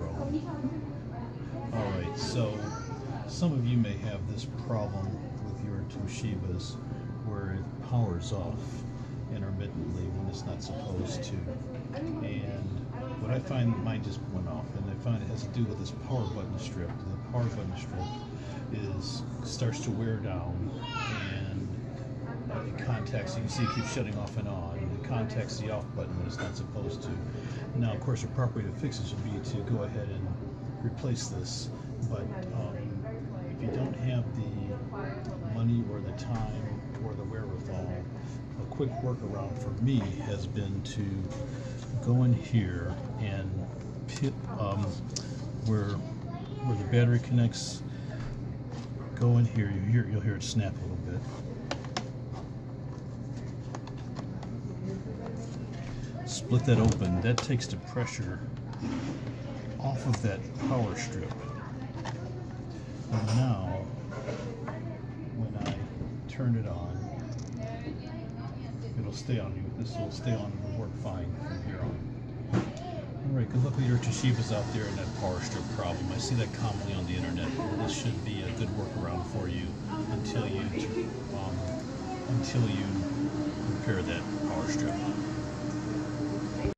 zero. All right, so some of you may have this problem with your Toshibas where it powers off intermittently when it's not supposed to. And what I find mine just went off, and I find it has to do with this power button strip. The power button strip is starts to wear down, contacts. You see, it keeps shutting off and on. It contacts the off button when it's not supposed to. Now, of course, the proper way to fix this would be to go ahead and replace this, but um, if you don't have the money or the time or the wherewithal, a quick workaround for me has been to go in here and pit um, where where the battery connects. Go in here. You hear you'll hear it snap a little bit. Split that open. That takes the pressure off of that power strip. And now, when I turn it on, it'll stay on. You. This will stay on and work fine from here on. All right, good luck with your Toshibas out there in that power strip problem. I see that commonly on the internet. This should be a good workaround for you until you um, until you repair that.